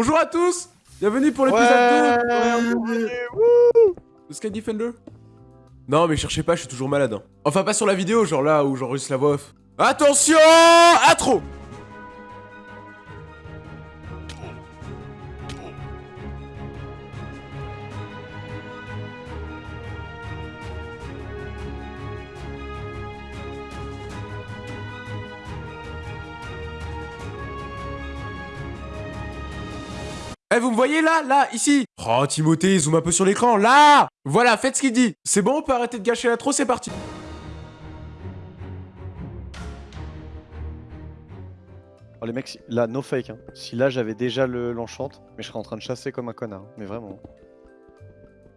Bonjour à tous Bienvenue pour l'épisode Ouais. 2 de Sky Defender? Non mais cherchez pas, je suis toujours malade. hein. Enfin pas sur la vidéo, genre là où j'enregistre la voix off. Attention Intro Eh, vous me voyez là Là Ici Oh, Timothée, zoom un peu sur l'écran, là Voilà, faites ce qu'il dit C'est bon, on peut arrêter de gâcher l'intro, c'est parti Oh, les mecs, là, no fake. Hein. Si là j'avais déjà le l'enchante, mais je serais en train de chasser comme un connard. Mais vraiment.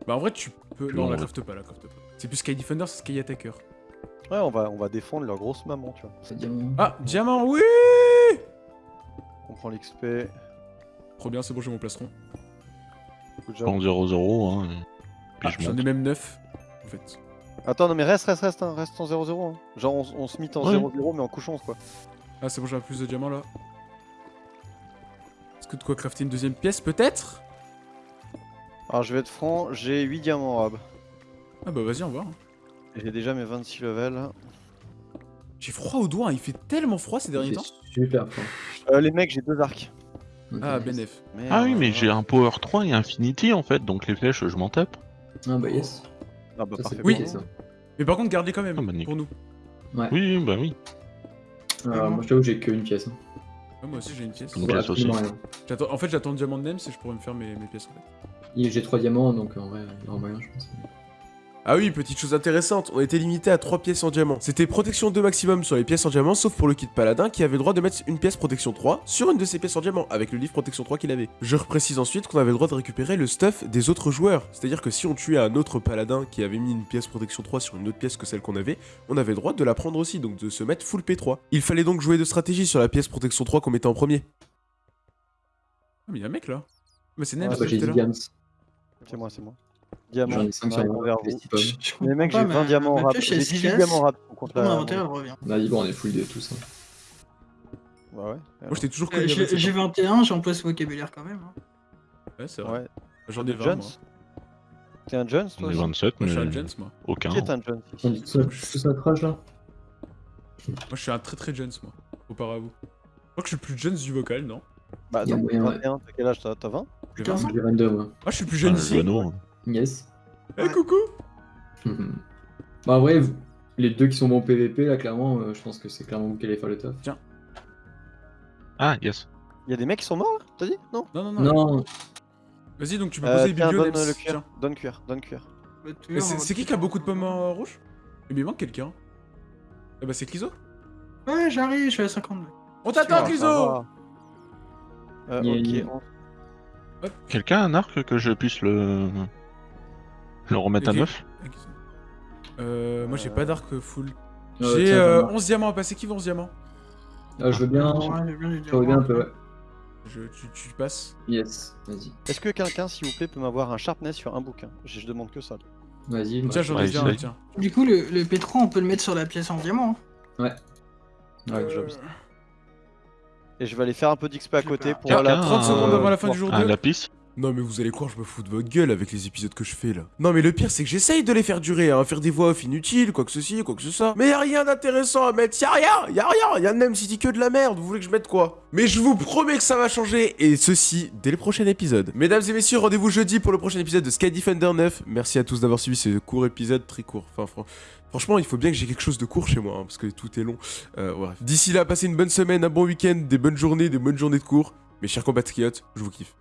Bah en vrai, tu peux... Non, la crafte pas, la crafte pas. C'est plus Sky Defender, c'est Sky Attacker. Ouais, on va, on va défendre leur grosse maman, tu vois. Ah, diamant, oui On prend l'XP. Trop bien, c'est bon, j'ai mon plastron. Prends 0-0, hein. Ah, je J'en ai même 9, en fait. Attends, non, mais reste, reste, reste, hein, reste en 0-0. hein. Genre, on, on se mit en Ouais. 0-0, mais en couchant, quoi. Ah, c'est bon, j'ai un plus de diamants, là. Est-ce que de quoi crafter une deuxième pièce, peut-être? Alors, je vais être franc, j'ai 8 diamants rab. Ah bah vas-y, on va. Et J'ai déjà mes 26 levels. J'ai froid aux doigts, hein, il fait tellement froid ces derniers temps. super fort. Euh, les mecs, j'ai deux arcs. Ah, Benef. Ah oui, mais j'ai un Power 3 et Infinity en fait, donc les flèches, je m'en tape. Ah bah yes. Ah bah, Ça, parfait. c'est Oui. ça. Mais par contre, gardez quand même, Ah, bah, pour nous. Ouais. Oui, bah oui. Alors, moi je t'avoue que j'ai qu'une pièce. hein. Ah, moi aussi, j'ai une pièce. Une aussi. En fait, j'attends le diamant de Nems et je pourrais me faire mes, mes pièces, en fait. J'ai 3 diamants donc en vrai il y aura moyen je pense. Ah oui, petite chose intéressante, on était limité à 3 pièces en diamant. C'était protection 2 maximum sur les pièces en diamant, sauf pour le kit paladin qui avait le droit de mettre une pièce protection 3 sur une de ses pièces en diamant, avec le livre protection 3 qu'il avait. Je reprécise ensuite qu'on avait le droit de récupérer le stuff des autres joueurs. C'est-à-dire que si on tuait un autre paladin qui avait mis une pièce protection 3 sur une autre pièce que celle qu'on avait, on avait le droit de la prendre aussi, donc de se mettre full P3. Il fallait donc jouer de stratégie sur la pièce protection 3 qu'on mettait en premier. Ah mais y'a un mec là Mais c'est Nems Ah, Ah bah j'ai tout à 10 l'heure. diamants. C'est moi, c'est moi. Diamant. J'en ai 5 on sur moi. Des. Je mecs, pas, j'ai ma- 20 diamants ma rap. J'ai elle 18 se casse. diamants rap. Pourquoi la- mon revient Vas-y bon on est full de tout ça. Bah ouais. Moi j'étais toujours Euh, connu J'ai 27 j'ai ans. 21, j'emploie ce vocabulaire quand même. hein. Ouais, c'est vrai. Ouais. J'en ai 20 Jones moi. T'es un Jones, On toi est aussi 27, Moi je suis un mais Jones moi. aucun. Qui est un Jones ça, tout ça crash là? Moi je suis un très très Jones moi. Comparé à vous. Je crois que je suis plus Jones du vocal, non? Bah ouais. 21, t'as quel âge T'as t'as 20 J'ai Putain. 20. J'ai 22 moi. Moi je suis plus Ah, jeune le ici. Yes. Eh coucou bah en vrai vous- les deux qui sont bons PVP là clairement euh, je pense que c'est clairement vous qui allez faire le taf. Ah, yes. Y'a des mecs qui sont morts là T'as dit? Non? Non, non, non. Non Vas-y, donc tu peux Euh, poser les tiens, donne le cuir. Tiens. Donne cuir, donne cuir. Mais c'est qui qui a beaucoup de pommes euh, rouges Eh bien, il manque quelqu'un. Eh bah, c'est Cliso. Ouais, j'arrive, je suis à 52. On t'attend, Ah, ça Cliso va. Euh, Il y a- ok, on- Quelqu'un a un arc que je puisse le. Le remettre à Ok. neuf Ah, Cliso. Euh, moi j'ai Euh, pas d'arc full. Euh, J'ai euh, attends. 11 diamants à passer. Qui veut 11 diamants Ah, je veux bien. Je veux bien un peu ouais. je, tu, tu passes. Yes, vas-y. Est-ce que quelqu'un, s'il vous plaît, peut m'avoir un sharpness sur un bouquin? Je, je demande que ça. Vas-y. Tiens, j'en ai déjà un, tiens. Du coup, le, le P3, on peut le mettre sur la pièce en diamant. hein. Ouais. Ouais, Euh. Et je vais aller faire un peu d'XP à côté pour la. a 30 secondes avant la fin du jour Un 2. lapis Non mais vous allez croire je me fous de votre gueule avec les épisodes que je fais là. Non mais le pire c'est que j'essaye de les faire durer, hein, faire des voix off inutiles, quoi que ceci, quoi que soit. Mais y a rien d'intéressant à mettre, y a rien, y a rien, y a même City que de la merde, vous voulez que je mette quoi? Mais je vous promets que ça va changer, et ceci dès le prochain épisode. Mesdames et messieurs, rendez-vous jeudi pour le prochain épisode de Sky Defender 9. Merci à tous d'avoir suivi ce court épisode, très court. Enfin fran- franchement il faut bien que j'ai quelque chose de court chez moi, hein, parce que tout est long. Euh. D'ici là, passez une bonne semaine, un bon week-end, des bonnes journées, des bonnes journées de cours. Mes chers compatriotes, je vous kiffe.